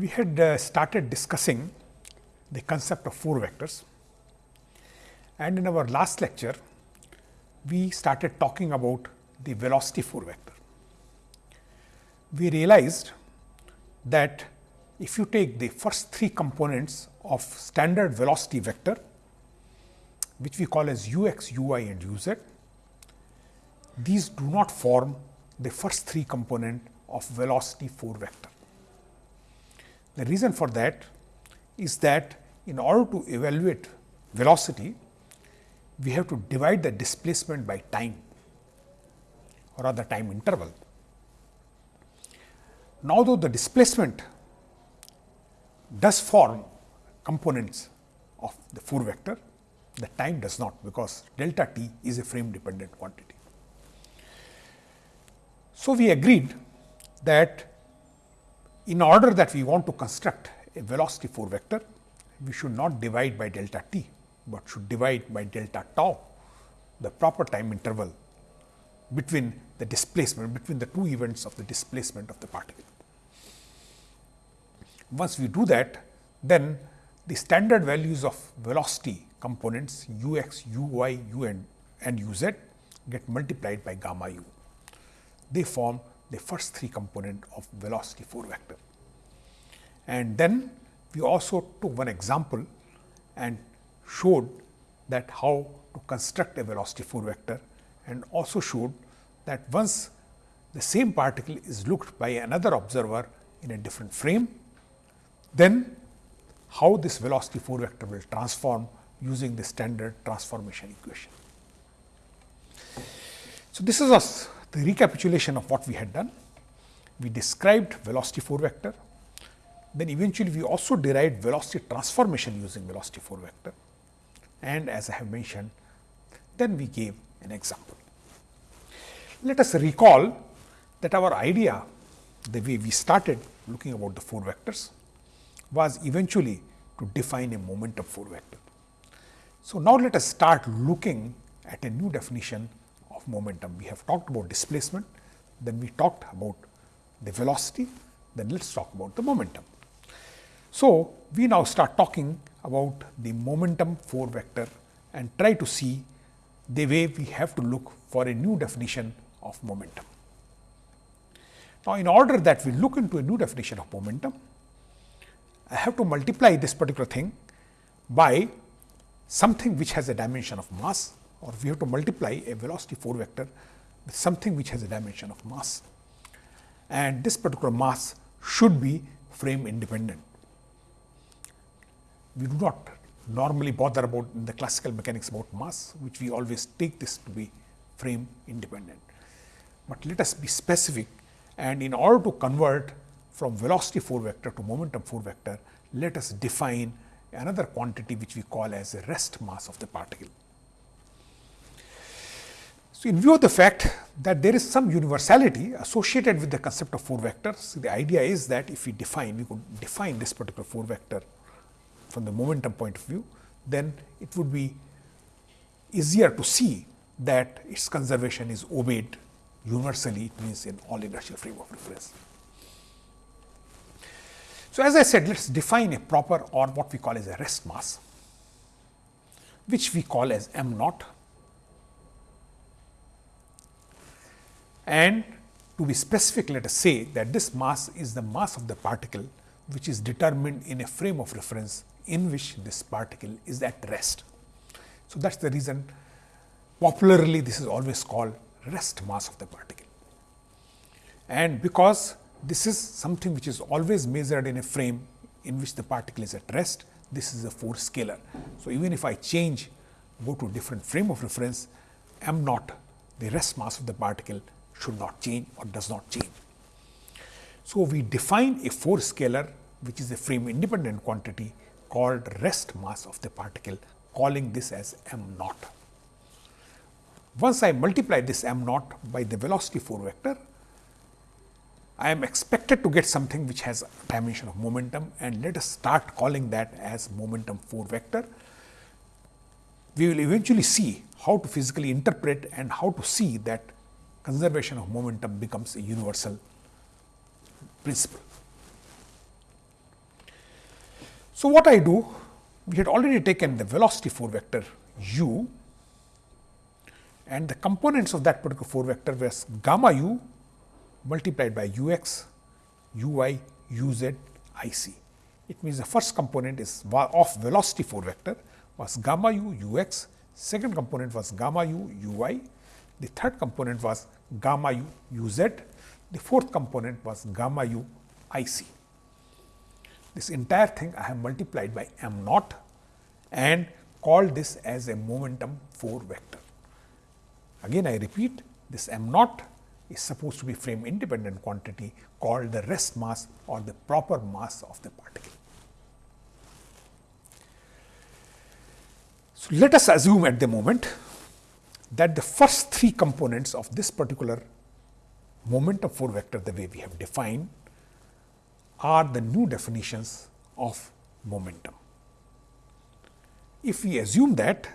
we had uh, started discussing the concept of 4 vectors and in our last lecture we started talking about the velocity 4 vector. We realized that if you take the first three components of standard velocity vector which we call as u x, u y and u z, these do not form the first three component of velocity 4 vector. The reason for that is that in order to evaluate velocity, we have to divide the displacement by time or rather time interval. Now, though the displacement does form components of the 4 vector, the time does not because delta t is a frame dependent quantity. So, we agreed that in order that we want to construct a velocity 4 vector, we should not divide by delta t, but should divide by delta tau the proper time interval between the displacement between the two events of the displacement of the particle. Once we do that, then the standard values of velocity components u x, u y, u n and u z get multiplied by gamma u. They form the first three component of velocity 4 vector. And then we also took one example and showed that how to construct a velocity 4 vector and also showed that once the same particle is looked by another observer in a different frame, then how this velocity 4 vector will transform using the standard transformation equation. So, this is us the recapitulation of what we had done. We described velocity 4 vector, then eventually we also derived velocity transformation using velocity 4 vector and as I have mentioned, then we gave an example. Let us recall that our idea, the way we started looking about the 4 vectors was eventually to define a momentum 4 vector. So, now let us start looking at a new definition of momentum. We have talked about displacement, then we talked about the velocity, then let us talk about the momentum. So, we now start talking about the momentum 4 vector and try to see the way we have to look for a new definition of momentum. Now, in order that we look into a new definition of momentum, I have to multiply this particular thing by something which has a dimension of mass or we have to multiply a velocity 4 vector with something which has a dimension of mass. And this particular mass should be frame independent. We do not normally bother about in the classical mechanics about mass, which we always take this to be frame independent. But let us be specific and in order to convert from velocity 4 vector to momentum 4 vector, let us define another quantity which we call as a rest mass of the particle. So, in view of the fact that there is some universality associated with the concept of 4 vectors, the idea is that if we define, we could define this particular 4 vector from the momentum point of view, then it would be easier to see that its conservation is obeyed universally, it means in all inertial frame of reference. So, as I said, let us define a proper or what we call as a rest mass, which we call as m naught and to be specific let us say that this mass is the mass of the particle which is determined in a frame of reference in which this particle is at rest. So, that is the reason popularly this is always called rest mass of the particle. And because this is something which is always measured in a frame in which the particle is at rest, this is a four scalar. So, even if I change go to different frame of reference m naught the rest mass of the particle should not change or does not change. So, we define a four scalar which is a frame independent quantity called rest mass of the particle calling this as m naught. Once I multiply this m naught by the velocity 4 vector, I am expected to get something which has dimension of momentum and let us start calling that as momentum 4 vector. We will eventually see how to physically interpret and how to see that conservation of momentum becomes a universal principle. So, what I do, we had already taken the velocity 4 vector u and the components of that particular 4 vector was gamma u multiplied by u x, u y, u z, i c. It means the first component is of velocity 4 vector was gamma u u x, second component was gamma u u y, the third component was gamma u u z, the fourth component was gamma u i c. This entire thing I have multiplied by m naught and called this as a momentum 4 vector. Again I repeat this m naught is supposed to be frame independent quantity called the rest mass or the proper mass of the particle. So, let us assume at the moment that the first three components of this particular momentum 4 vector the way we have defined are the new definitions of momentum. If we assume that,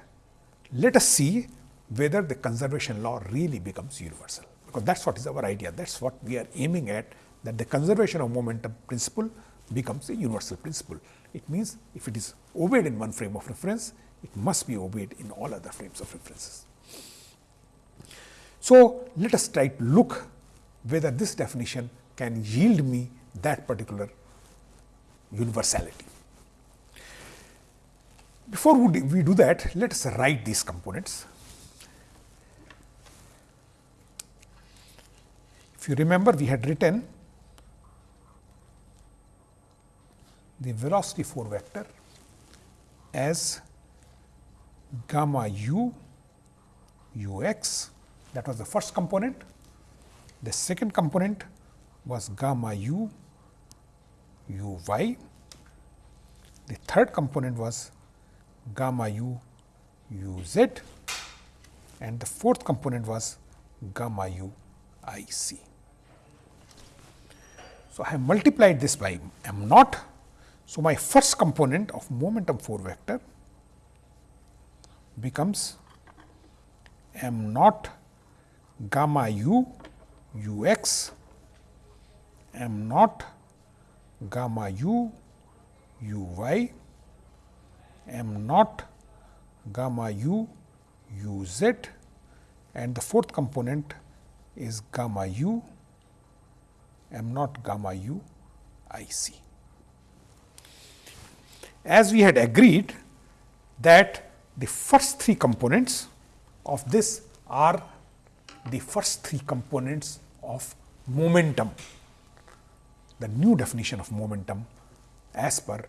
let us see whether the conservation law really becomes universal, because that is what is our idea, that is what we are aiming at that the conservation of momentum principle becomes a universal principle. It means, if it is obeyed in one frame of reference, it must be obeyed in all other frames of references. So, let us try to look whether this definition can yield me that particular universality. Before we do that, let us write these components. If you remember, we had written the velocity 4 vector as gamma u u x that was the first component. The second component was gamma u u y. The third component was gamma u u z and the fourth component was gamma u i c. So, I have multiplied this by m naught. So, my first component of momentum 4 vector becomes m naught gamma u u x m naught gamma u u y m naught gamma u u z and the fourth component is gamma u m naught gamma u i c. As we had agreed that the first three components of this are the first three components of momentum the new definition of momentum as per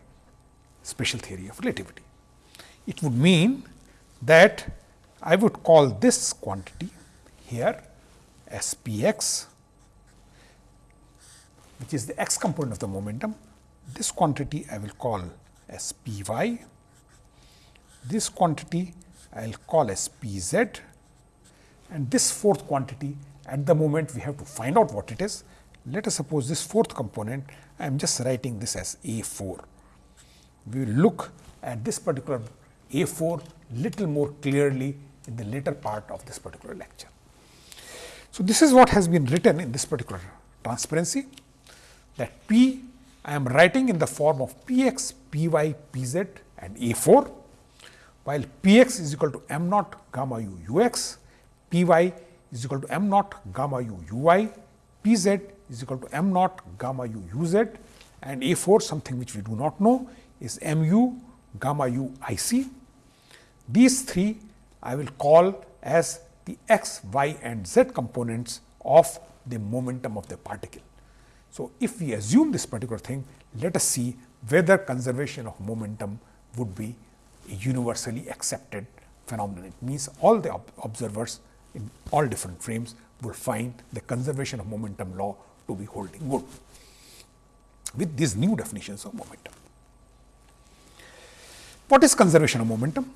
special theory of relativity. It would mean that I would call this quantity here as p x which is the x component of the momentum. This quantity I will call as p y, this quantity I will call as p z and this fourth quantity at the moment we have to find out what it is let us suppose this fourth component, I am just writing this as A 4. We will look at this particular A 4 little more clearly in the later part of this particular lecture. So, this is what has been written in this particular transparency that P I am writing in the form of P x, P y, P z and A 4, while P x is equal to m naught gamma u u x, P y is equal to m naught gamma u u y, P z is equal to m naught gamma u u z and A 4 something which we do not know is m u gamma u i c. These three I will call as the x, y and z components of the momentum of the particle. So, if we assume this particular thing, let us see whether conservation of momentum would be a universally accepted phenomenon. It means all the observers in all different frames will find the conservation of momentum law to be holding good with these new definitions of momentum. What is conservation of momentum?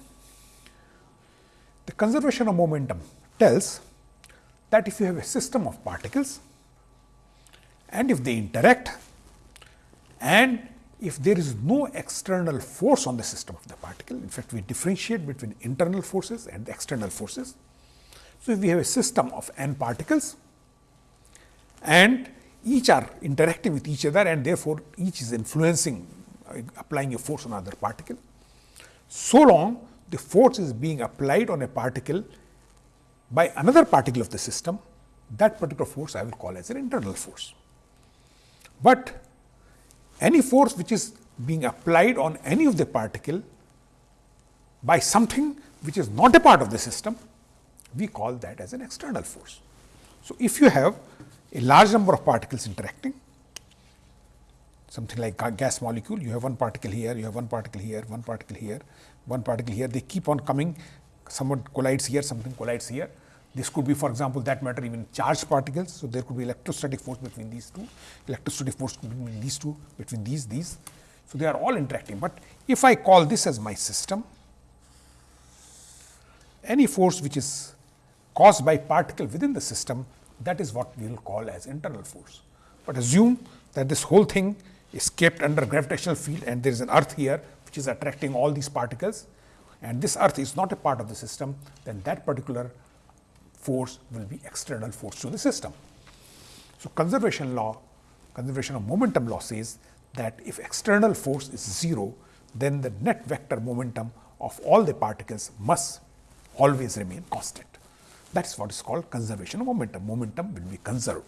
The conservation of momentum tells that if you have a system of particles and if they interact and if there is no external force on the system of the particle, in fact, we differentiate between internal forces and external forces. So, if we have a system of n particles and each are interacting with each other and therefore, each is influencing applying a force on another particle. So long the force is being applied on a particle by another particle of the system, that particular force I will call as an internal force. But any force which is being applied on any of the particle by something which is not a part of the system, we call that as an external force. So, if you have a large number of particles interacting, something like gas molecule, you have one particle here, you have one particle here, one particle here, one particle here, they keep on coming, someone collides here, something collides here. This could be for example, that matter even charged particles. So, there could be electrostatic force between these two, electrostatic force between these two, between these, these. So, they are all interacting, but if I call this as my system, any force which is caused by particle within the system that is what we will call as internal force. But assume that this whole thing is kept under gravitational field and there is an earth here which is attracting all these particles and this earth is not a part of the system then that particular force will be external force to the system. So, conservation law conservation of momentum law says that if external force is 0 then the net vector momentum of all the particles must always remain constant. That is what is called conservation of momentum. Momentum will be conserved.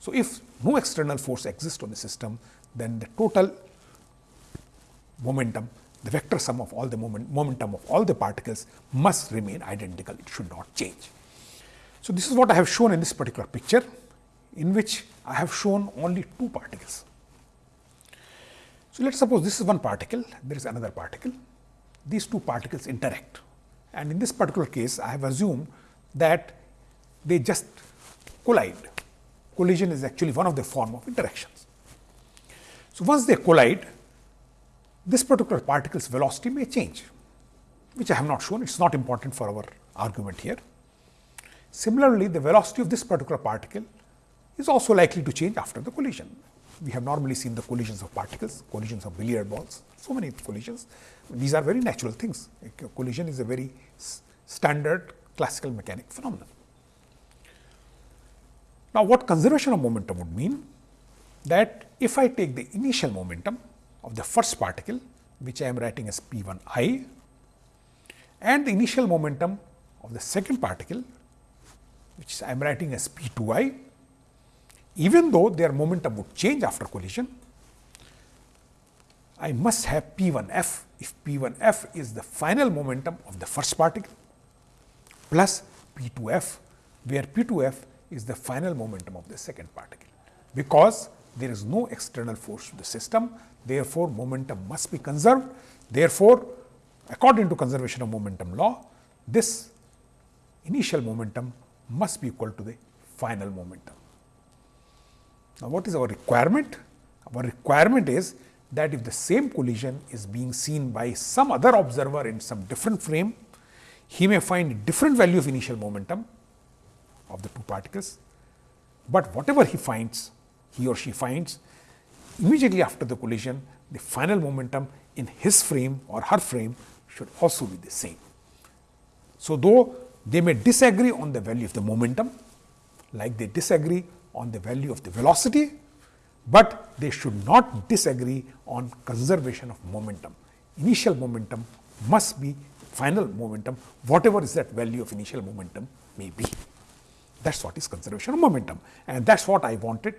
So, if no external force exists on the system, then the total momentum, the vector sum of all the moment, momentum of all the particles must remain identical. It should not change. So, this is what I have shown in this particular picture, in which I have shown only two particles. So, let us suppose this is one particle, there is another particle. These two particles interact and in this particular case, I have assumed that they just collide. Collision is actually one of the form of interactions. So, once they collide, this particular particle's velocity may change, which I have not shown, it is not important for our argument here. Similarly, the velocity of this particular particle is also likely to change after the collision. We have normally seen the collisions of particles, collisions of billiard balls, so many collisions. These are very natural things. A collision is a very standard classical mechanic phenomenon. Now, what conservation of momentum would mean? That if I take the initial momentum of the first particle, which I am writing as p 1 i, and the initial momentum of the second particle, which I am writing as p 2 i, even though their momentum would change after collision, I must have p 1 f if p 1 f is the final momentum of the first particle plus p 2 f, where p 2 f is the final momentum of the second particle. Because there is no external force to the system, therefore, momentum must be conserved. Therefore, according to conservation of momentum law, this initial momentum must be equal to the final momentum. Now, what is our requirement? Our requirement is that if the same collision is being seen by some other observer in some different frame, he may find different value of initial momentum of the two particles, but whatever he finds, he or she finds immediately after the collision, the final momentum in his frame or her frame should also be the same. So, though they may disagree on the value of the momentum, like they disagree on the value of the velocity, but they should not disagree on conservation of momentum. Initial momentum must be final momentum, whatever is that value of initial momentum may be. That is what is conservation of momentum and that is what I wanted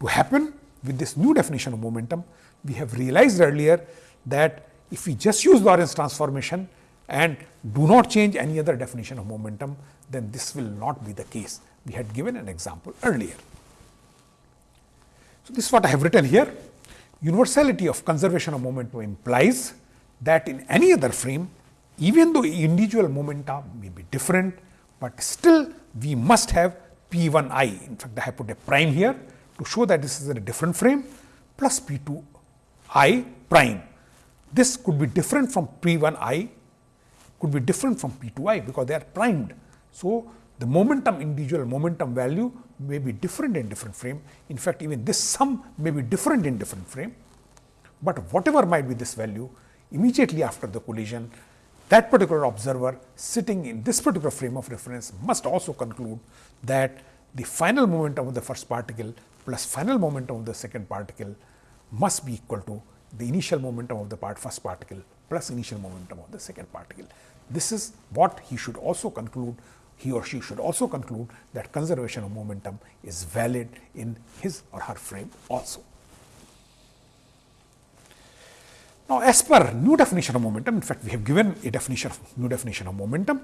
to happen with this new definition of momentum. We have realized earlier that if we just use Lorentz transformation and do not change any other definition of momentum, then this will not be the case. We had given an example earlier. So, this is what I have written here. Universality of conservation of momentum implies that in any other frame, even though individual momenta may be different, but still we must have P 1 i. In fact, I have put a prime here to show that this is in a different frame plus P 2 i prime. This could be different from P 1 i, could be different from P 2 i because they are primed. So, the momentum individual momentum value may be different in different frame. In fact, even this sum may be different in different frame, but whatever might be this value immediately after the collision, that particular observer sitting in this particular frame of reference must also conclude that the final momentum of the first particle plus final momentum of the second particle must be equal to the initial momentum of the part first particle plus initial momentum of the second particle. This is what he should also conclude he or she should also conclude that conservation of momentum is valid in his or her frame also. Now, as per new definition of momentum, in fact, we have given a definition of new definition of momentum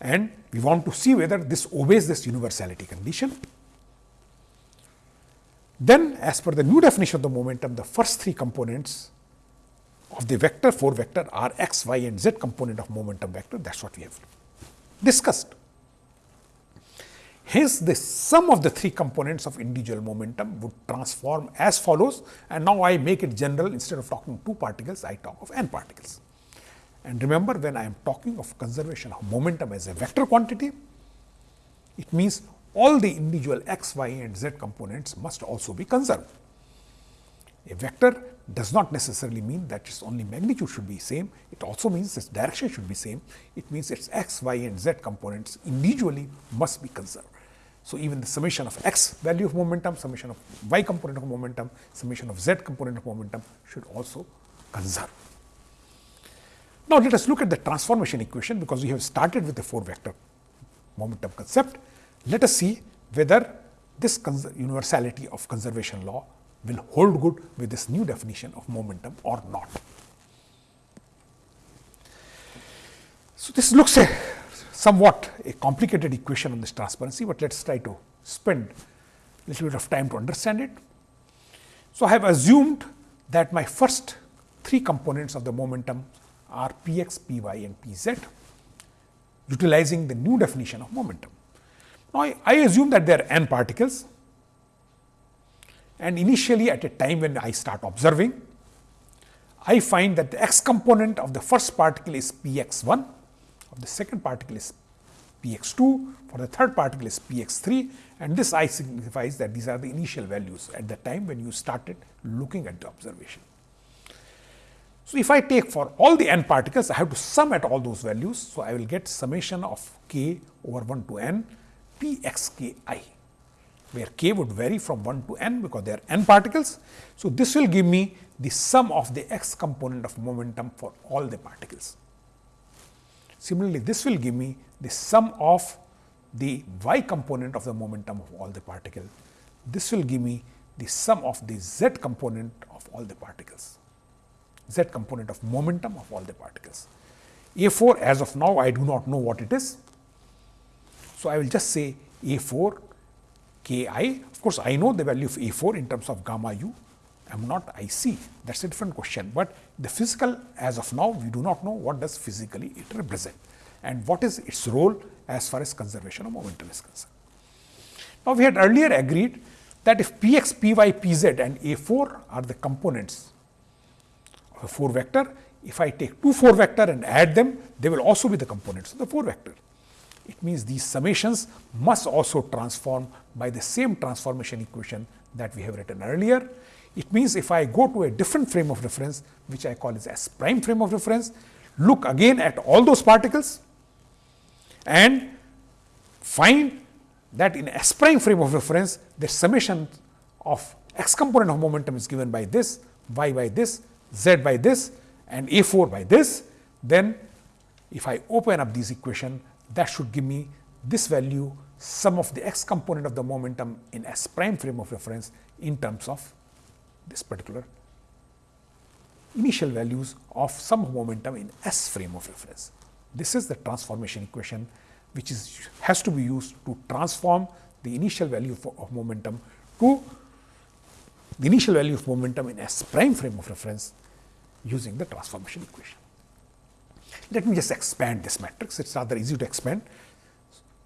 and we want to see whether this obeys this universality condition. Then as per the new definition of the momentum, the first three components of the vector 4 vector are x, y and z component of momentum vector that is what we have discussed. Hence, the sum of the three components of individual momentum would transform as follows and now I make it general instead of talking two particles I talk of n particles. And remember when I am talking of conservation of momentum as a vector quantity, it means all the individual x, y and z components must also be conserved. A vector does not necessarily mean that its only magnitude should be same, it also means its direction should be same, it means its x, y and z components individually must be conserved. So, even the summation of x value of momentum, summation of y component of momentum, summation of z component of momentum should also conserve. Now, let us look at the transformation equation because we have started with the 4 vector momentum concept. Let us see whether this universality of conservation law will hold good with this new definition of momentum or not. So, this looks a somewhat a complicated equation on this transparency, but let us try to spend a little bit of time to understand it. So, I have assumed that my first three components of the momentum are p x, p y and p z utilizing the new definition of momentum. Now, I, I assume that there are n particles and initially at a time when I start observing, I find that the x component of the first particle is p x 1, of the second particle is p x 2, for the third particle is p x 3 and this I signifies that these are the initial values at the time when you started looking at the observation. So, if I take for all the n particles, I have to sum at all those values. So, I will get summation of k over 1 to n p x k i, where k would vary from 1 to n because there are n particles. So, this will give me the sum of the x component of momentum for all the particles. Similarly, this will give me the sum of the y component of the momentum of all the particles. This will give me the sum of the z component of all the particles z component of momentum of all the particles. A 4 as of now I do not know what it is. So, I will just say A 4 k i of course, I know the value of A 4 in terms of gamma u m naught I c that is a different question, but the physical as of now we do not know what does physically it represent and what is its role as far as conservation of momentum is concerned. Now, we had earlier agreed that if p x, p y, p z and A 4 are the components of a 4 vector. If I take two 4 vector and add them, they will also be the components of the 4 vector. It means these summations must also transform by the same transformation equation that we have written earlier. It means if I go to a different frame of reference, which I call as S prime frame of reference, look again at all those particles and find that in S prime frame of reference, the summation of x component of momentum is given by this, y by this, z by this and a 4 by this, then if I open up this equation that should give me this value sum of the x component of the momentum in S prime frame of reference in terms of this particular initial values of some momentum in S frame of reference. This is the transformation equation which is has to be used to transform the initial value of momentum to the initial value of momentum in S prime frame of reference using the transformation equation. Let me just expand this matrix, it is rather easy to expand.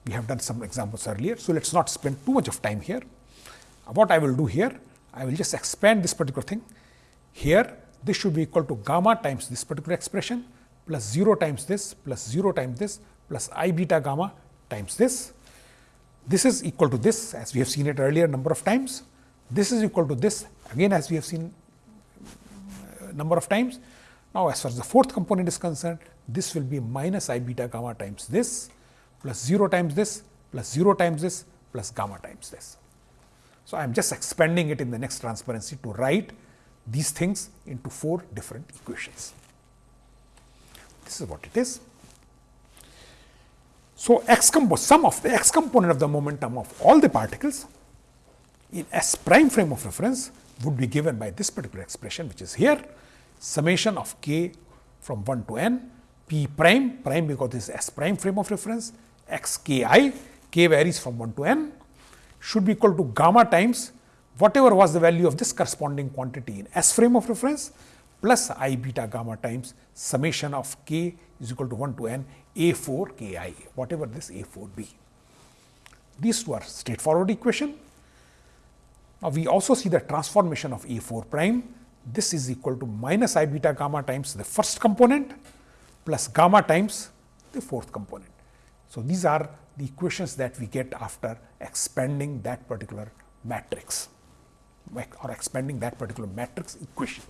We have done some examples earlier. So, let us not spend too much of time here. What I will do here, I will just expand this particular thing. Here, this should be equal to gamma times this particular expression plus 0 times this plus 0 times this plus i beta gamma times this. This is equal to this as we have seen it earlier number of times. This is equal to this again as we have seen uh, number of times. Now, as far as the fourth component is concerned, this will be minus i beta gamma times this plus 0 times this plus 0 times this plus gamma times this. So, I am just expanding it in the next transparency to write these things into four different equations. This is what it is. So, x sum of the x component of the momentum of all the particles in S prime frame of reference would be given by this particular expression which is here summation of k from 1 to n p prime prime because this is S prime frame of reference x k i k varies from 1 to n should be equal to gamma times whatever was the value of this corresponding quantity in S frame of reference plus i beta gamma times summation of k is equal to 1 to n a 4 k i whatever this a 4 be. These two are straightforward equation. Now, we also see the transformation of a 4 prime this is equal to minus i beta gamma times the first component plus gamma times the fourth component. So, these are the equations that we get after expanding that particular matrix or expanding that particular matrix equation.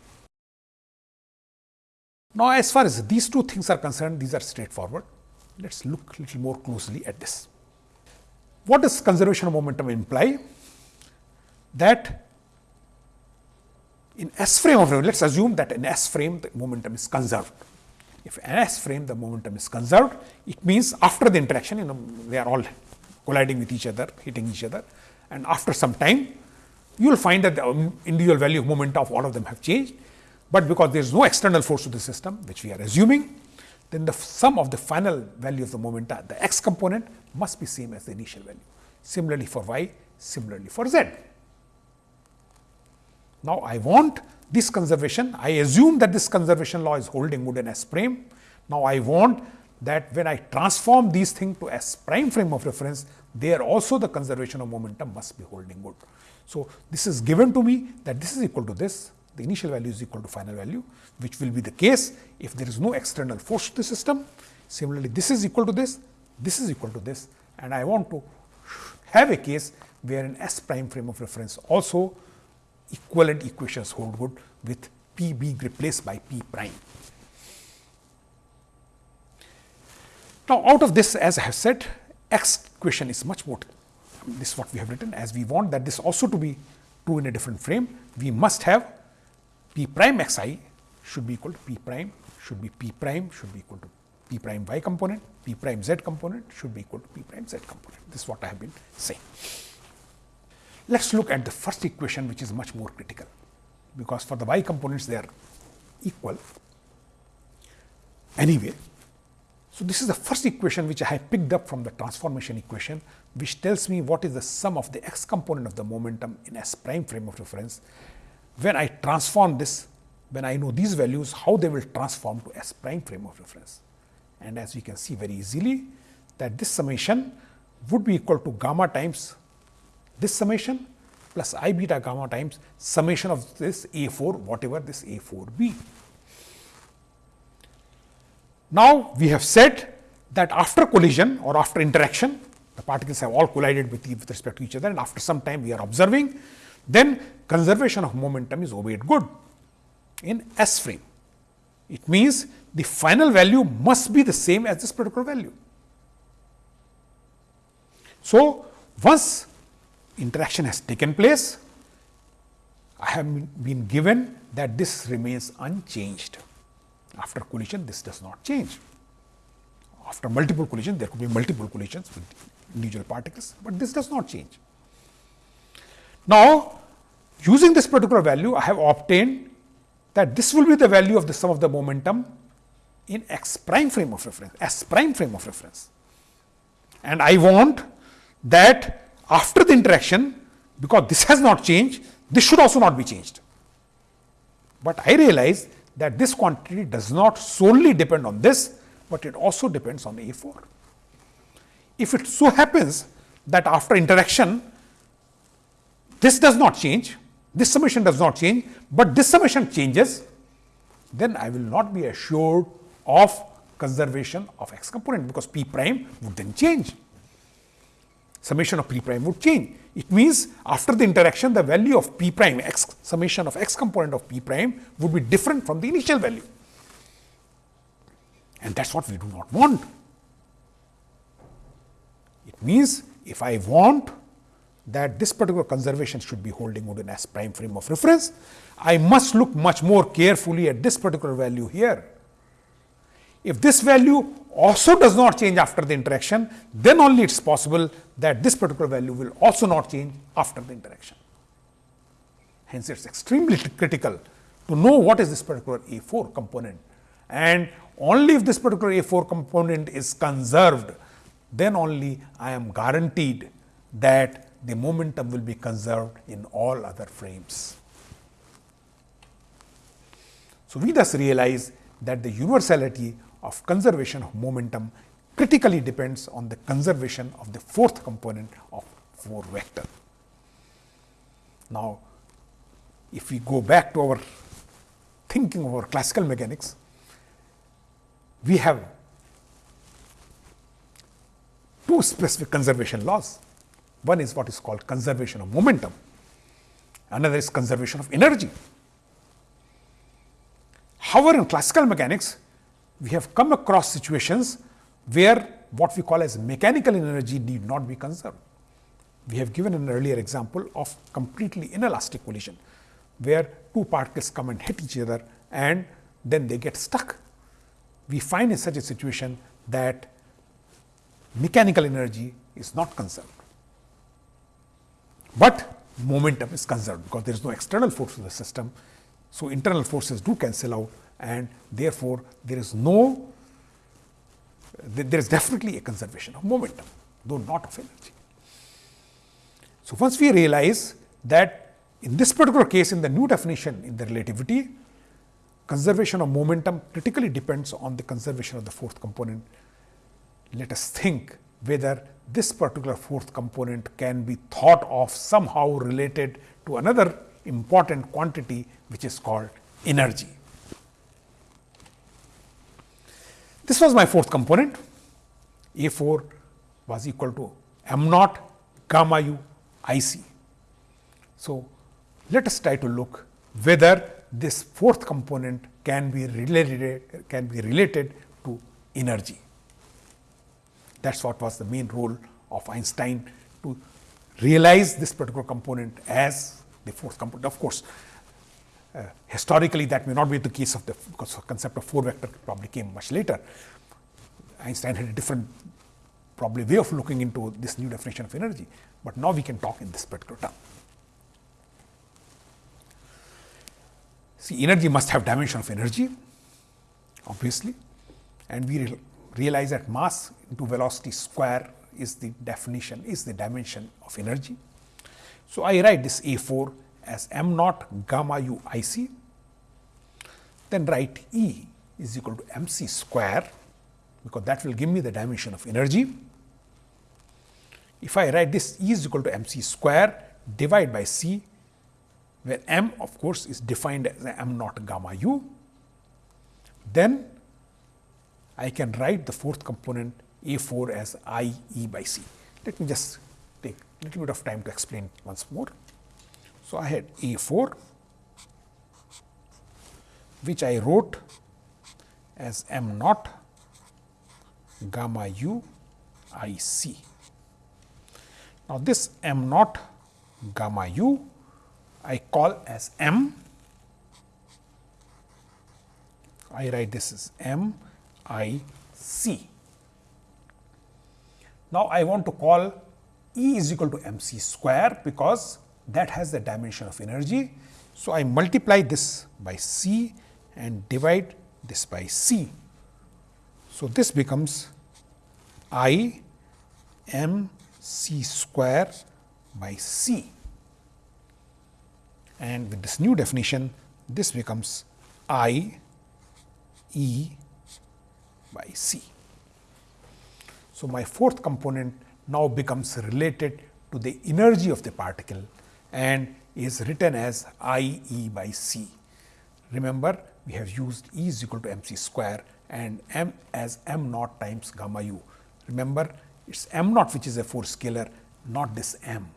Now, as far as these two things are concerned, these are straightforward. Let us look a little more closely at this. What does conservation of momentum imply? That in S frame of let us assume that in S frame the momentum is conserved. If S frame the momentum is conserved, it means after the interaction, you know, they are all colliding with each other, hitting each other and after some time, you will find that the um, individual value of momentum of all of them have changed, but because there is no external force to the system, which we are assuming, then the sum of the final value of the momenta, uh, the x component must be same as the initial value. Similarly for y, similarly for z. Now, I want this conservation, I assume that this conservation law is holding good in S prime. Now, I want that when I transform these things to S prime frame of reference, there also the conservation of momentum must be holding good. So, this is given to me that this is equal to this, the initial value is equal to final value, which will be the case if there is no external force to the system. Similarly, this is equal to this, this is equal to this and I want to have a case where in S prime frame of reference also equivalent equations hold good with P being replaced by P prime. Now, out of this as I have said x equation is much more this is what we have written as we want that this also to be true in a different frame we must have P prime x i should be equal to P prime should be P prime should be equal to P prime y component P prime z component should be equal to P prime z component this is what I have been saying. Let us look at the first equation which is much more critical, because for the y components they are equal anyway. So, this is the first equation which I have picked up from the transformation equation, which tells me what is the sum of the x component of the momentum in S prime frame of reference. When I transform this, when I know these values, how they will transform to S prime frame of reference. And as we can see very easily that this summation would be equal to gamma times this summation plus i beta gamma times summation of this A 4 whatever this A 4 be. Now, we have said that after collision or after interaction the particles have all collided with, with respect to each other and after some time we are observing then conservation of momentum is obeyed good in S frame. It means the final value must be the same as this particular value. So, once interaction has taken place, I have been given that this remains unchanged. After collision, this does not change. After multiple collisions, there could be multiple collisions with individual particles, but this does not change. Now, using this particular value, I have obtained that this will be the value of the sum of the momentum in x prime frame of reference, s prime frame of reference. And I want that after the interaction, because this has not changed, this should also not be changed. But I realize that this quantity does not solely depend on this, but it also depends on A 4. If it so happens that after interaction, this does not change, this summation does not change, but this summation changes, then I will not be assured of conservation of x component, because p prime would then change summation of p prime would change. It means after the interaction the value of p prime x summation of x component of p prime would be different from the initial value and that is what we do not want. It means if I want that this particular conservation should be holding good in S prime frame of reference, I must look much more carefully at this particular value here. If this value also does not change after the interaction, then only it is possible that this particular value will also not change after the interaction. Hence, it is extremely critical to know what is this particular A 4 component and only if this particular A 4 component is conserved, then only I am guaranteed that the momentum will be conserved in all other frames. So, we thus realize that the universality of conservation of momentum critically depends on the conservation of the fourth component of 4 vector. Now, if we go back to our thinking of our classical mechanics, we have two specific conservation laws. One is what is called conservation of momentum, another is conservation of energy. However, in classical mechanics, we have come across situations where what we call as mechanical energy need not be conserved. We have given an earlier example of completely inelastic collision, where two particles come and hit each other and then they get stuck. We find in such a situation that mechanical energy is not conserved, but momentum is conserved because there is no external force in the system. So, internal forces do cancel out and therefore, there is no there is definitely a conservation of momentum, though not of energy. So, once we realize that in this particular case in the new definition in the relativity, conservation of momentum critically depends on the conservation of the fourth component. Let us think whether this particular fourth component can be thought of somehow related to another important quantity which is called energy. This was my fourth component. A 4 was equal to m naught gamma u i c. So, let us try to look whether this fourth component can be related can be related to energy. That is what was the main role of Einstein to realize this particular component as the fourth component. Of course, Uh, historically, that may not be the case of the because the concept of four vector probably came much later. Einstein had a different probably way of looking into this new definition of energy, but now we can talk in this particular term. See, energy must have dimension of energy, obviously, and we re realize that mass into velocity square is the definition, is the dimension of energy. So, I write this A 4 as m naught gamma u i c, then write E is equal to m c square, because that will give me the dimension of energy. If I write this E is equal to m c square divide by c, where m of course is defined as m naught gamma u, then I can write the fourth component A 4 as I E by C. Let me just take a little bit of time to explain once more. So, I had A 4 which I wrote as m naught gamma u i c. Now, this m naught gamma u I call as m. I write this as m i c. Now, I want to call E is equal to m c square because that has the dimension of energy. So, I multiply this by C and divide this by C. So, this becomes I m c square by C and with this new definition this becomes I E by C. So, my fourth component now becomes related to the energy of the particle and is written as I e by c. Remember we have used E is equal to m c square and m as m naught times gamma u. Remember it is m naught which is a four scalar not this m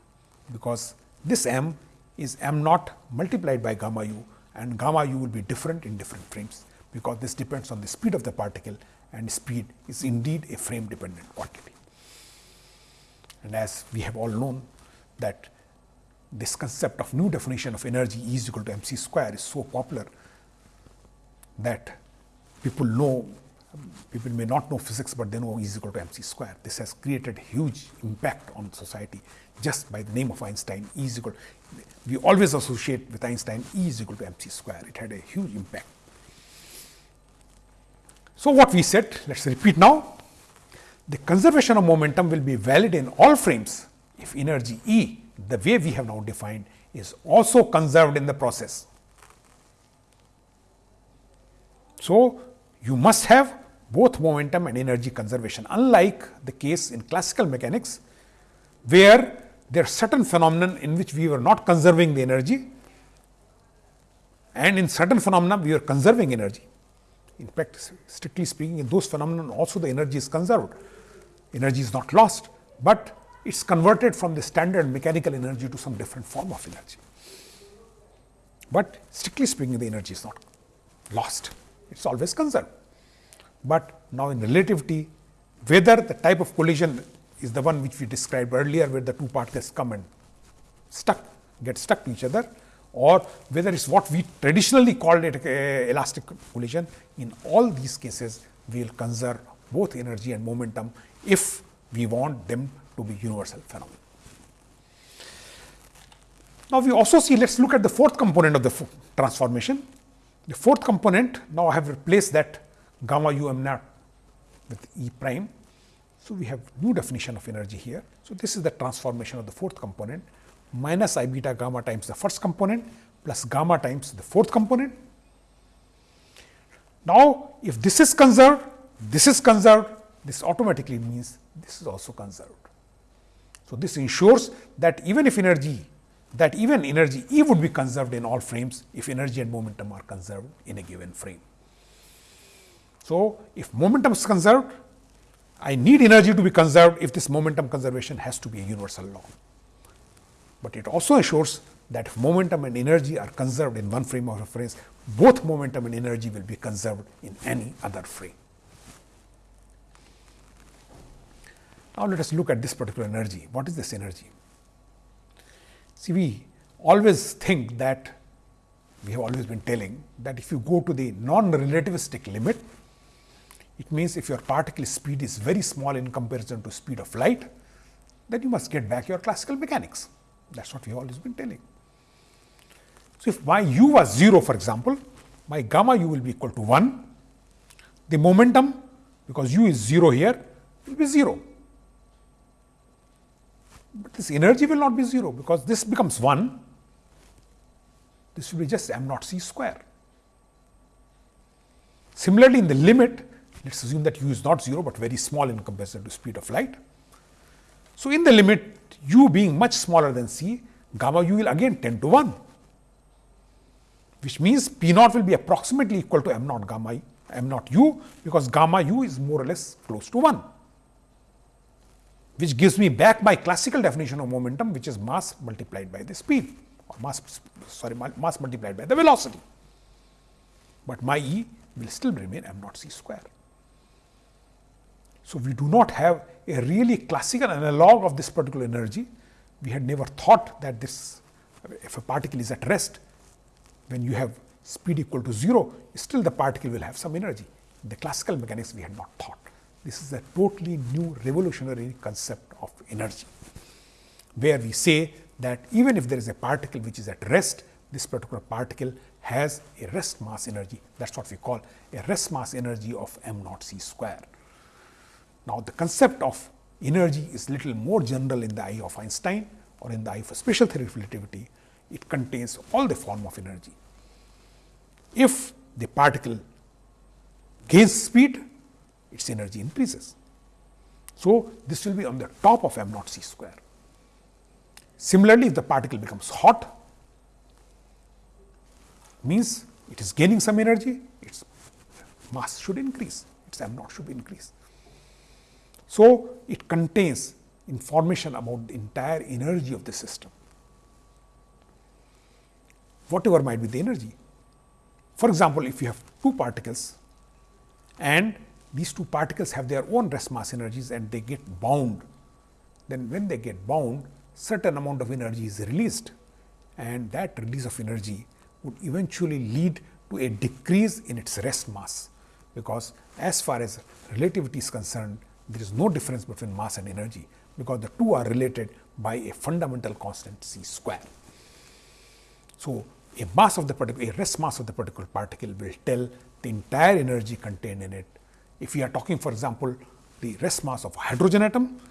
because this m is m naught multiplied by gamma u and gamma u will be different in different frames because this depends on the speed of the particle and speed is indeed a frame dependent quantity. And as we have all known that this concept of new definition of energy E is equal to mc square is so popular that people know people may not know physics, but they know E is equal to mc square. This has created huge impact on society just by the name of Einstein E is equal. We always associate with Einstein E is equal to mc square. It had a huge impact. So, what we said, let us repeat now. The conservation of momentum will be valid in all frames if energy E, the way we have now defined, is also conserved in the process. So, you must have both momentum and energy conservation unlike the case in classical mechanics where there are certain phenomenon in which we were not conserving the energy and in certain phenomena we are conserving energy. In fact, strictly speaking in those phenomena also the energy is conserved, energy is not lost, but it is converted from the standard mechanical energy to some different form of energy. But strictly speaking the energy is not lost, it is always conserved. But now in relativity, whether the type of collision is the one which we described earlier, where the two particles come and stuck, get stuck to each other, or whether it is what we traditionally called it uh, elastic collision. In all these cases, we will conserve both energy and momentum if we want them to be universal phenomena. Now, we also see let us look at the fourth component of the transformation. The fourth component now I have replaced that gamma u m naught with E prime. So, we have new definition of energy here. So, this is the transformation of the fourth component minus I beta gamma times the first component plus gamma times the fourth component. Now, if this is conserved, this is conserved, this automatically means this is also conserved. So, this ensures that even if energy that even energy E would be conserved in all frames if energy and momentum are conserved in a given frame. So, if momentum is conserved, I need energy to be conserved if this momentum conservation has to be a universal law. But it also ensures that if momentum and energy are conserved in one frame of reference, both momentum and energy will be conserved in any other frame. Now, let us look at this particular energy. What is this energy? See, we always think that we have always been telling that if you go to the non-relativistic limit, it means if your particle speed is very small in comparison to speed of light, then you must get back your classical mechanics. That is what we have always been telling. So, if my u was 0 for example, my gamma u will be equal to 1, the momentum because u is 0 here will be 0. But this energy will not be 0 because this becomes 1, this will be just m naught c square. Similarly, in the limit let us assume that u is not 0, but very small in comparison to speed of light. So, in the limit u being much smaller than c, gamma u will again tend to 1, which means P naught will be approximately equal to m naught gamma m naught u, because gamma u is more or less close to 1, which gives me back my classical definition of momentum, which is mass multiplied by the speed or mass sorry mass multiplied by the velocity. But my E will still remain m naught c square. So, we do not have a really classical analog of this particular energy. We had never thought that this, if a particle is at rest, when you have speed equal to 0, still the particle will have some energy. The classical mechanics we had not thought. This is a totally new revolutionary concept of energy, where we say that even if there is a particle which is at rest, this particular particle has a rest mass energy. That is what we call a rest mass energy of m naught c square. Now, the concept of energy is little more general in the eye of Einstein or in the eye of special theory of relativity. It contains all the form of energy. If the particle gains speed, its energy increases. So, this will be on the top of m naught c square. Similarly, if the particle becomes hot, means it is gaining some energy, its mass should increase, its m naught should increase. So, it contains information about the entire energy of the system, whatever might be the energy. For example, if you have two particles and these two particles have their own rest mass energies and they get bound, then when they get bound, certain amount of energy is released and that release of energy would eventually lead to a decrease in its rest mass, because as far as relativity is concerned, there is no difference between mass and energy, because the two are related by a fundamental constant c square. So, a mass of the particular, a rest mass of the particular particle will tell the entire energy contained in it. If we are talking for example, the rest mass of hydrogen atom,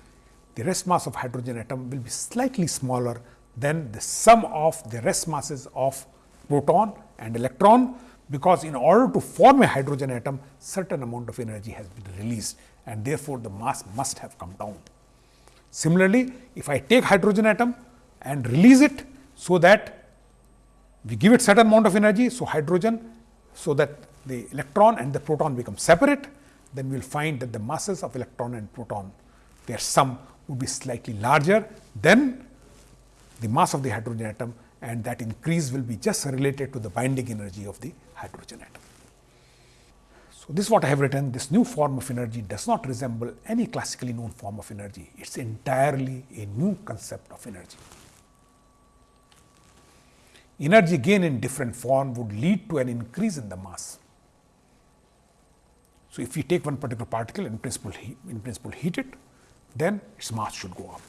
the rest mass of hydrogen atom will be slightly smaller than the sum of the rest masses of proton and electron, because in order to form a hydrogen atom, certain amount of energy has been released and therefore, the mass must have come down. Similarly, if I take hydrogen atom and release it, so that we give it certain amount of energy, so hydrogen, so that the electron and the proton become separate, then we will find that the masses of electron and proton, their sum would be slightly larger than the mass of the hydrogen atom and that increase will be just related to the binding energy of the hydrogen atom. So, this is what I have written this new form of energy does not resemble any classically known form of energy, it is entirely a new concept of energy. Energy gain in different form would lead to an increase in the mass. So, if we take one particular particle in principle, in principle heat it, then its mass should go up.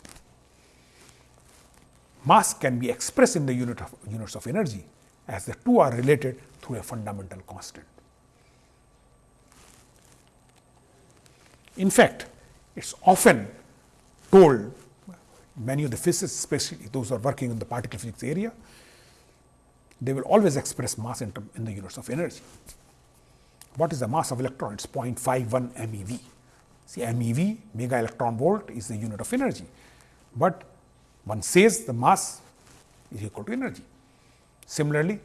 Mass can be expressed in the unit of units of energy as the two are related through a fundamental constant. In fact, it is often told many of the physicists, especially those who are working in the particle physics area, they will always express mass in, in the units of energy. What is the mass of electron? It is 0.51 MeV. See MeV, mega electron volt is the unit of energy, but one says the mass is equal to energy. Similarly,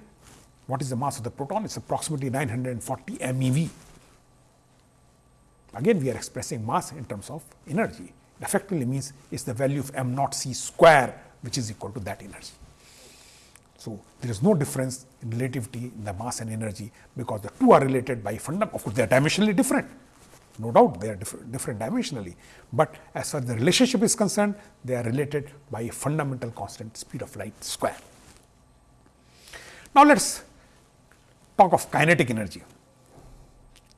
what is the mass of the proton? It is approximately 940 MeV. Again, we are expressing mass in terms of energy. It effectively means it is the value of m naught c square, which is equal to that energy. So, there is no difference in relativity in the mass and energy, because the two are related by fundamental, of course, they are dimensionally different no doubt they are different, different dimensionally, but as far as the relationship is concerned, they are related by a fundamental constant speed of light square. Now, let us talk of kinetic energy.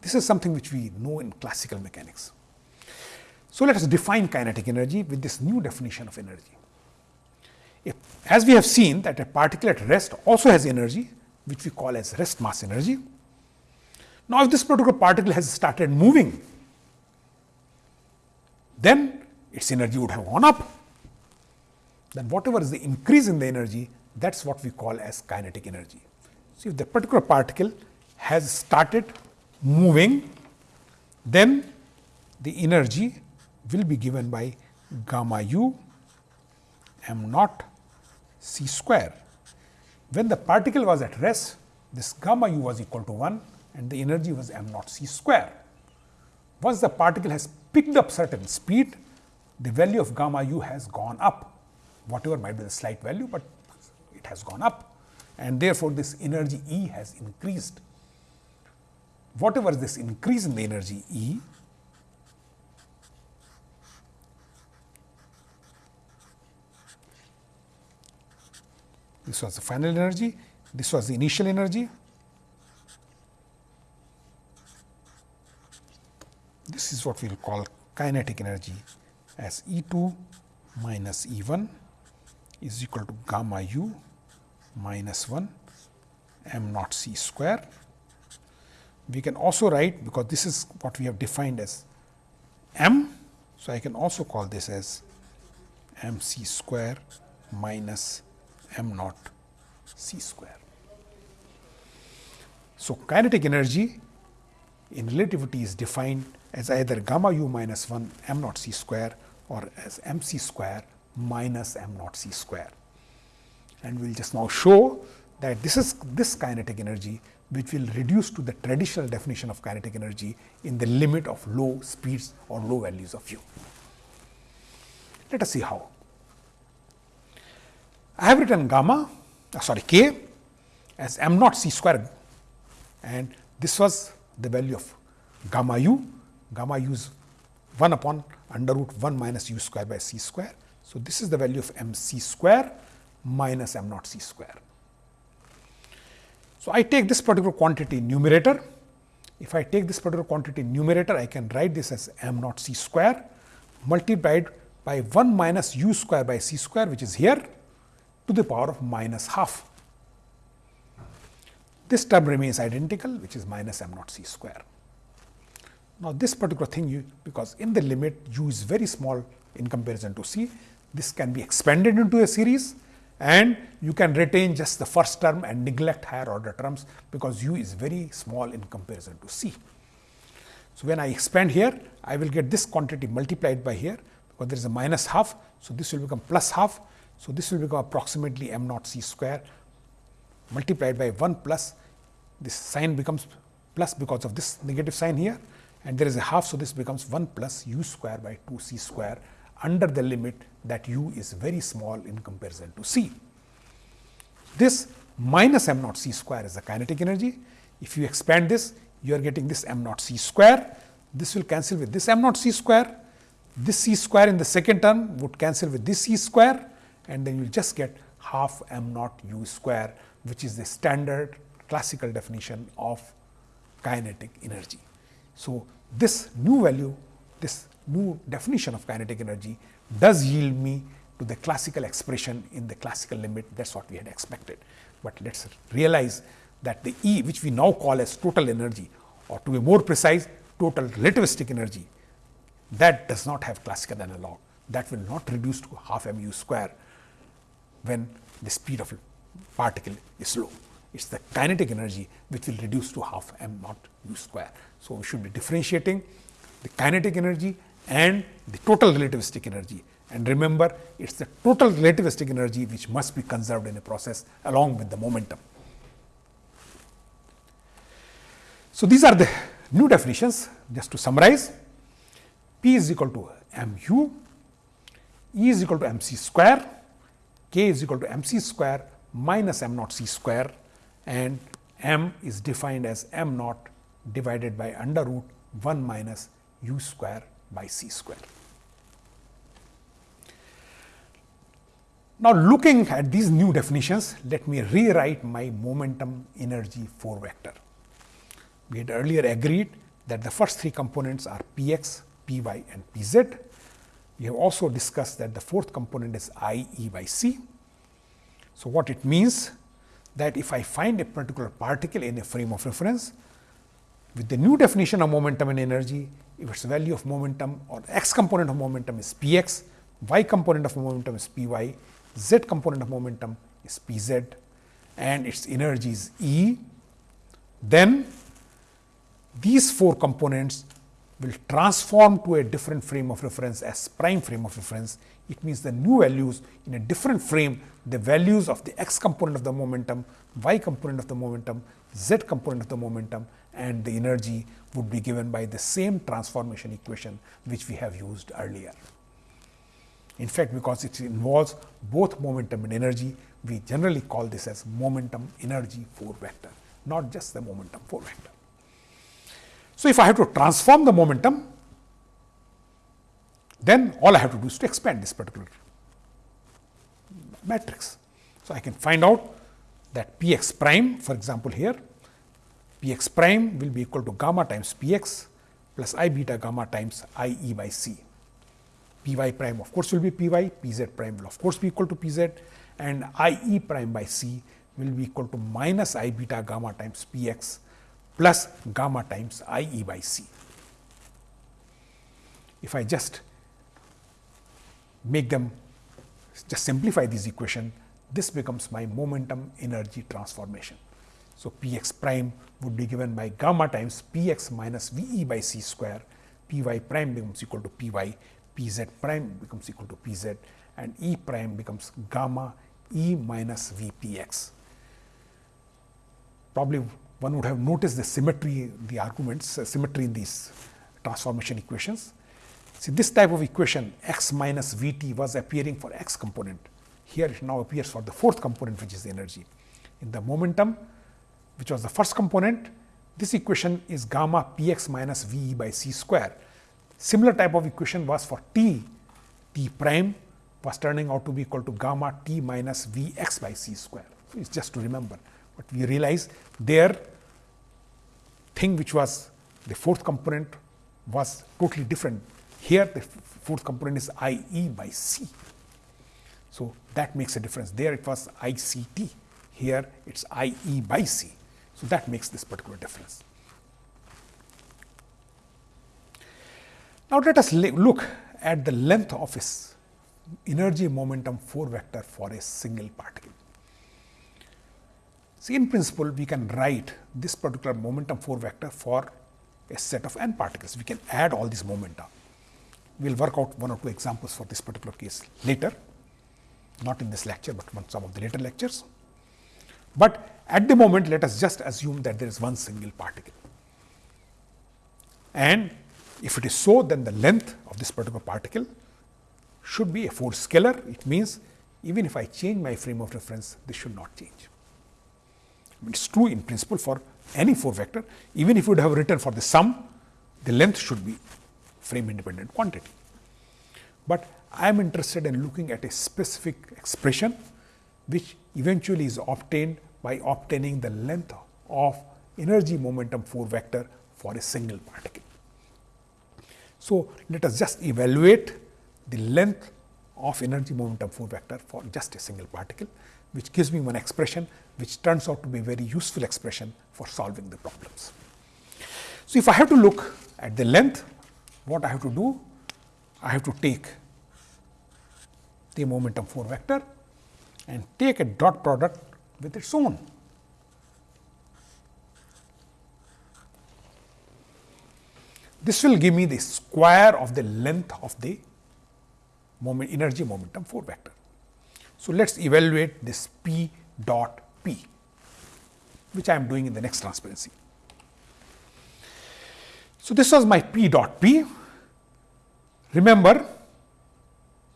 This is something which we know in classical mechanics. So, let us define kinetic energy with this new definition of energy. As we have seen that a particle at rest also has energy, which we call as rest mass energy. Now, if this particular particle has started moving then its energy would have gone up. Then whatever is the increase in the energy, that is what we call as kinetic energy. So, if the particular particle has started moving, then the energy will be given by gamma u m naught c square. When the particle was at rest, this gamma u was equal to 1 and the energy was m naught c square. Once the particle has picked up certain speed, the value of gamma u has gone up, whatever might be the slight value, but it has gone up and therefore, this energy E has increased. Whatever this increase in the energy E, this was the final energy, this was the initial energy, this is what we will call kinetic energy as E 2 minus E 1 is equal to gamma u minus 1 m naught c square. We can also write because this is what we have defined as m. So, I can also call this as m c square minus m naught c square. So, kinetic energy in relativity is defined as either gamma u minus 1 m naught c square or as m c square minus m naught c square. And we will just now show that this is this kinetic energy which will reduce to the traditional definition of kinetic energy in the limit of low speeds or low values of u. Let us see how. I have written gamma uh, sorry k as m naught c square and this was the value of gamma u gamma u is 1 upon under root 1 minus u square by c square. So, this is the value of m c square minus m naught c square. So, I take this particular quantity numerator. If I take this particular quantity numerator, I can write this as m naught c square multiplied by 1 minus u square by c square which is here to the power of minus half. This term remains identical which is minus m naught c square. Now, this particular thing you because in the limit u is very small in comparison to c, this can be expanded into a series and you can retain just the first term and neglect higher order terms because u is very small in comparison to c. So, when I expand here I will get this quantity multiplied by here because there is a minus half. So, this will become plus half. So, this will become approximately m naught c square multiplied by 1 plus this sign becomes plus because of this negative sign here and there is a half. So, this becomes 1 plus u square by 2 c square under the limit that u is very small in comparison to c. This minus m naught c square is the kinetic energy. If you expand this, you are getting this m naught c square. This will cancel with this m naught c square. This c square in the second term would cancel with this c square and then you will just get half m naught u square which is the standard classical definition of kinetic energy. So, this new value, this new definition of kinetic energy does yield me to the classical expression in the classical limit that is what we had expected. But let us realize that the E which we now call as total energy or to be more precise total relativistic energy that does not have classical analog that will not reduce to half m u square when the speed of particle is low. It is the kinetic energy which will reduce to half m naught u square. So, we should be differentiating the kinetic energy and the total relativistic energy. And remember, it is the total relativistic energy which must be conserved in a process along with the momentum. So, these are the new definitions just to summarize P is equal to m u, E is equal to m c square, K is equal to m c square minus m naught c square and m is defined as m naught divided by under root 1 minus u square by c square. Now, looking at these new definitions, let me rewrite my momentum energy 4 vector. We had earlier agreed that the first three components are p x, p y and p z. We have also discussed that the fourth component is i e by c. So, what it means that if I find a particular particle in a frame of reference, with the new definition of momentum and energy, if its value of momentum or x component of momentum is p x, y component of momentum is p y, z component of momentum is p z and its energy is E, then these four components will transform to a different frame of reference as prime frame of reference. It means the new values in a different frame, the values of the x component of the momentum, y component of the momentum, z component of the momentum and the energy would be given by the same transformation equation which we have used earlier. In fact, because it involves both momentum and energy, we generally call this as momentum energy 4 vector, not just the momentum 4 vector. So, if I have to transform the momentum, then all I have to do is to expand this particular matrix. So, I can find out that p x prime for example, here p x prime will be equal to gamma times p x plus i beta gamma times i e by c. p y prime of course, will be p y, p z prime will of course be equal to p z and i e prime by c will be equal to minus i beta gamma times p x plus gamma times i e by c. If I just make them just simplify this equation, this becomes my momentum energy transformation. So, p x prime would be given by gamma times p x minus v e by c square, p y prime becomes equal to p y, p z prime becomes equal to p z and e prime becomes gamma e minus v p x. Probably one would have noticed the symmetry, the arguments, uh, symmetry in these transformation equations. See this type of equation x minus v t was appearing for x component. Here it now appears for the fourth component which is energy. In the momentum which was the first component, this equation is gamma p x minus v e by c square. Similar type of equation was for t, t prime was turning out to be equal to gamma t minus V x by c square. So, it is just to remember, but we realize there thing which was the fourth component was totally different. Here the fourth component is I e by c. So, that makes a difference. There it was I c t, here it is I e by c. So, that makes this particular difference. Now, let us look at the length of its energy momentum 4 vector for a single particle. See in principle we can write this particular momentum 4 vector for a set of n particles. We can add all these momenta. We will work out one or two examples for this particular case later, not in this lecture, but on some of the later lectures. But at the moment let us just assume that there is one single particle. And if it is so, then the length of this particular particle should be a 4 scalar. It means even if I change my frame of reference, this should not change. It is true in principle for any 4 vector, even if you would have written for the sum, the length should be frame independent quantity. But I am interested in looking at a specific expression, which eventually is obtained by obtaining the length of energy momentum 4 vector for a single particle. So, let us just evaluate the length of energy momentum 4 vector for just a single particle, which gives me one expression which turns out to be a very useful expression for solving the problems. So, if I have to look at the length, what I have to do? I have to take the momentum 4 vector and take a dot product with its own This will give me the square of the length of the moment energy momentum 4 vector. So, let us evaluate this p dot p, which I am doing in the next transparency. So, this was my p dot p. Remember,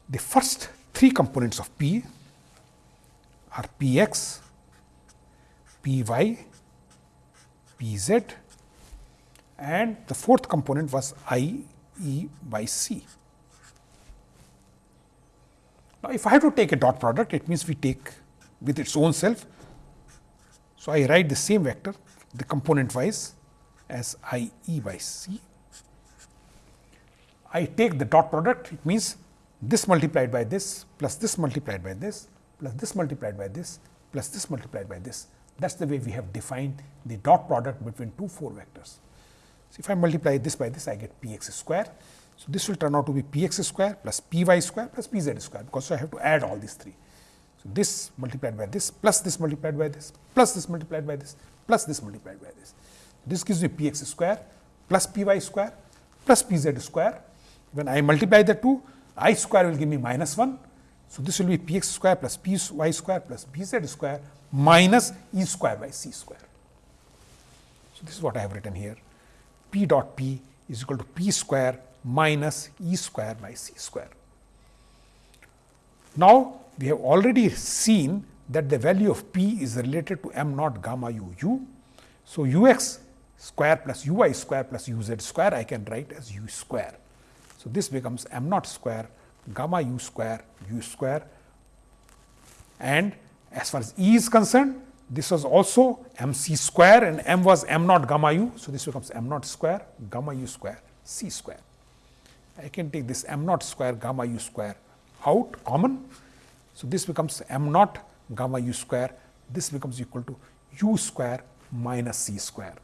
the first three components of p are p x, p y, p z and the fourth component was I E by C. Now, if I have to take a dot product, it means we take with its own self. So, I write the same vector the component wise as I E by C. I take the dot product, it means this multiplied by this plus this multiplied by this plus this multiplied by this plus this multiplied by this. That is the way we have defined the dot product between two 4 vectors. So, if I multiply this by this I get p x square. So, this will turn out to be p x square plus p y square plus p z square because so I have to add all these three. So, this multiplied by this plus this multiplied by this plus this multiplied by this plus this multiplied by this. This gives me p x square plus p y square plus p z square. When I multiply the two i square will give me minus 1. So, this will be p x square plus p y square plus p z square minus e square by c square. So, this is what I have written here p dot p is equal to p square minus e square by c square. Now, we have already seen that the value of p is related to m naught gamma u u. So, u x square plus u y square plus u z square I can write as u square. So, this becomes m naught square gamma u square u square and as far as E is concerned this was also m c square and m was m naught gamma u. So, this becomes m naught square gamma u square c square. I can take this m naught square gamma u square out common. So, this becomes m naught gamma u square this becomes equal to u square minus c square.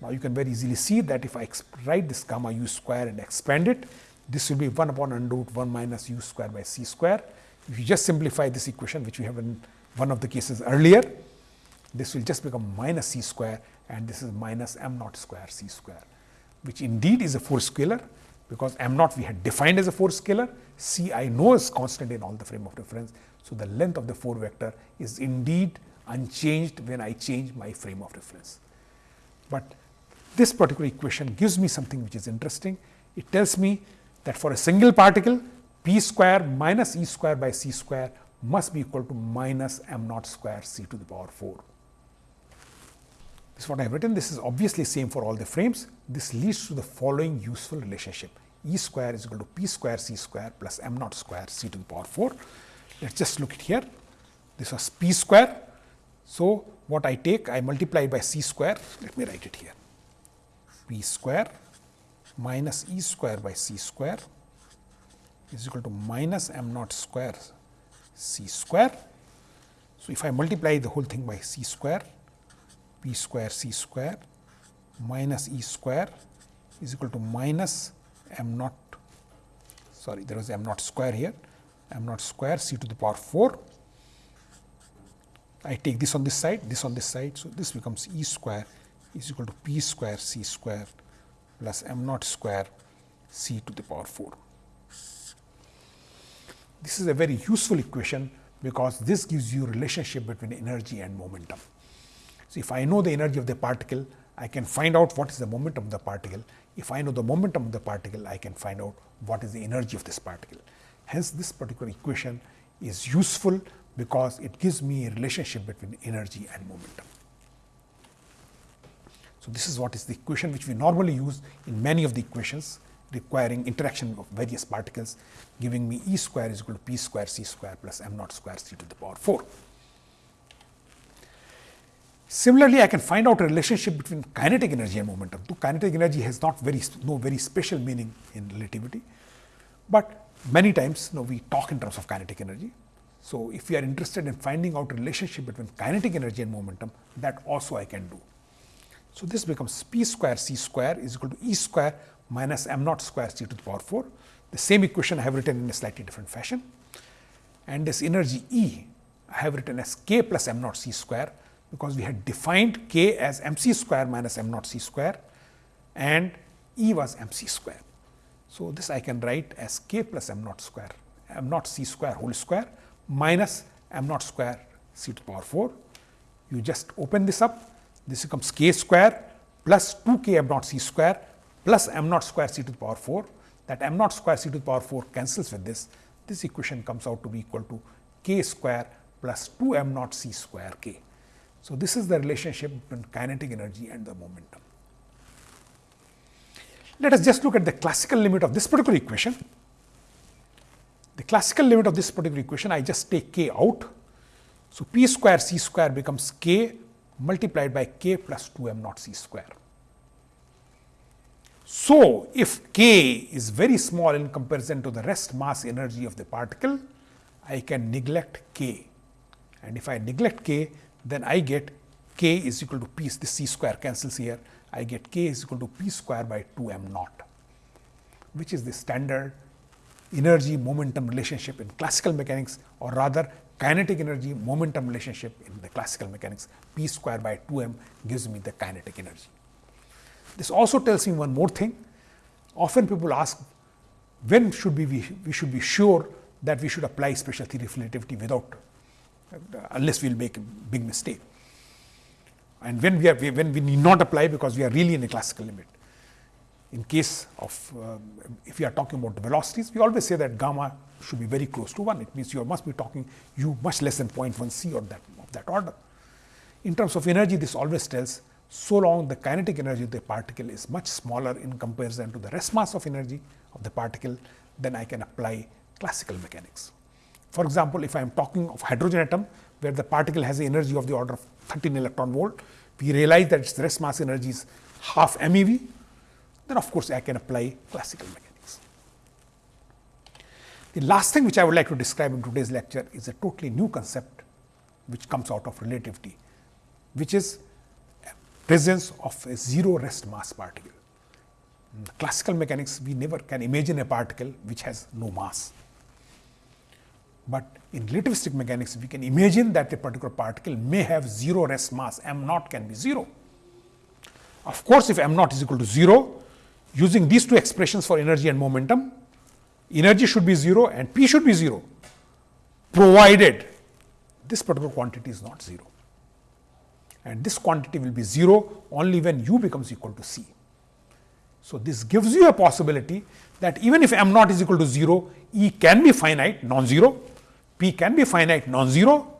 Now, you can very easily see that if I write this gamma u square and expand it, this will be 1 upon under root 1 minus u square by c square. If you just simplify this equation which we have in one of the cases earlier, this will just become minus c square and this is minus m naught square c square, which indeed is a 4 scalar because m naught we had defined as a 4 scalar, c I know is constant in all the frame of reference. So, the length of the 4 vector is indeed unchanged when I change my frame of reference. But this particular equation gives me something which is interesting. It tells me that for a single particle p square minus e square by c square must be equal to minus m naught square c to the power 4. This is what I have written. This is obviously same for all the frames. This leads to the following useful relationship. E square is equal to P square C square plus m naught square C to the power 4. Let us just look at here. This was P square. So, what I take I multiply by C square. Let me write it here. P square minus E square by C square is equal to minus m naught square C square. So, if I multiply the whole thing by C square, P square C square minus E square is equal to minus m naught sorry there was m naught square here. M naught square c to the power 4 I take this on this side this on this side. So this becomes e square is equal to p square c square plus m naught square c to the power 4 this is a very useful equation because this gives you relationship between energy and momentum. So if i know the energy of the particle I can find out what is the momentum of the particle. If I know the momentum of the particle, I can find out what is the energy of this particle. Hence, this particular equation is useful because it gives me a relationship between energy and momentum. So, this is what is the equation which we normally use in many of the equations requiring interaction of various particles giving me E square is equal to P square C square plus m naught square C to the power 4. Similarly, I can find out a relationship between kinetic energy and momentum. So, kinetic energy has not very no very special meaning in relativity, but many times you know, we talk in terms of kinetic energy. So, if we are interested in finding out a relationship between kinetic energy and momentum, that also I can do. So, this becomes p square c square is equal to e square minus m naught square c to the power 4. The same equation I have written in a slightly different fashion and this energy E I have written as k plus m naught c square because we had defined k as m c square minus m naught c square and E was m c square. So, this I can write as k plus m naught square m naught c square whole square minus m naught square c to the power 4. You just open this up this becomes k square plus 2 k m naught c square plus m naught square c to the power 4 that m naught square c to the power 4 cancels with this. This equation comes out to be equal to k square plus 2 m naught c square k. So, this is the relationship between kinetic energy and the momentum. Let us just look at the classical limit of this particular equation. The classical limit of this particular equation, I just take k out. So, p square c square becomes k multiplied by k plus 2 m naught c square. So, if k is very small in comparison to the rest mass energy of the particle, I can neglect k and if I neglect k, then I get k is equal to p, the c square cancels here, I get k is equal to p square by 2 m naught, which is the standard energy momentum relationship in classical mechanics or rather kinetic energy momentum relationship in the classical mechanics p square by 2 m gives me the kinetic energy. This also tells me one more thing. Often people ask when should we be, we should be sure that we should apply special theory of relativity without unless we will make a big mistake. And when we are when we need not apply because we are really in a classical limit. In case of uh, if we are talking about the velocities, we always say that gamma should be very close to 1. It means you must be talking u much less than 0.1 c or that of that order. In terms of energy, this always tells so long the kinetic energy of the particle is much smaller in comparison to the rest mass of energy of the particle, then I can apply classical mechanics. For example, if I am talking of hydrogen atom where the particle has an energy of the order of 13 electron volt, we realize that its rest mass energy is half MeV, then of course, I can apply classical mechanics. The last thing which I would like to describe in today's lecture is a totally new concept which comes out of relativity, which is presence of a zero rest mass particle. In classical mechanics, we never can imagine a particle which has no mass. But in relativistic mechanics, we can imagine that a particular particle may have 0 rest mass, m naught can be 0. Of course, if m naught is equal to 0, using these two expressions for energy and momentum, energy should be 0 and p should be 0, provided this particular quantity is not 0. And this quantity will be 0 only when u becomes equal to c. So, this gives you a possibility that even if m naught is equal to 0, E can be finite non-zero Can be finite non-zero,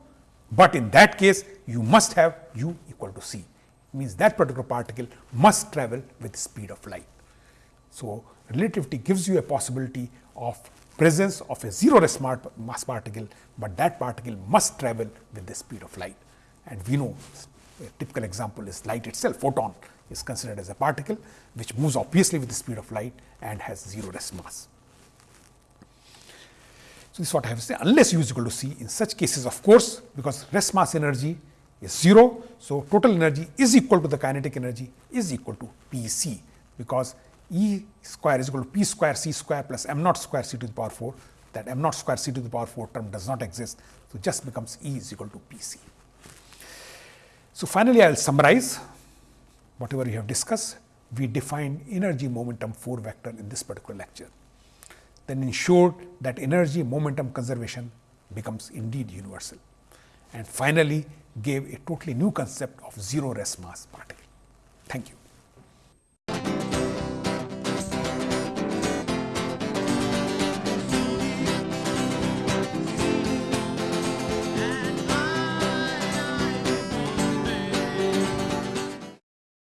but in that case you must have u equal to c, means that particular particle must travel with the speed of light. So, relativity gives you a possibility of presence of a zero rest mass particle, but that particle must travel with the speed of light. And we know a typical example is light itself, photon is considered as a particle which moves obviously with the speed of light and has zero rest mass. So, this is what I have to say unless u is equal to c in such cases of course, because rest mass energy is 0. So, total energy is equal to the kinetic energy is equal to P c because E square is equal to P square c square plus m naught square c to the power 4 that m naught square c to the power 4 term does not exist. So, just becomes E is equal to P c. So, finally, I will summarize whatever we have discussed. We defined energy momentum 4 vector in this particular lecture then ensured that energy momentum conservation becomes indeed universal. And finally, gave a totally new concept of zero rest mass particle. Thank you.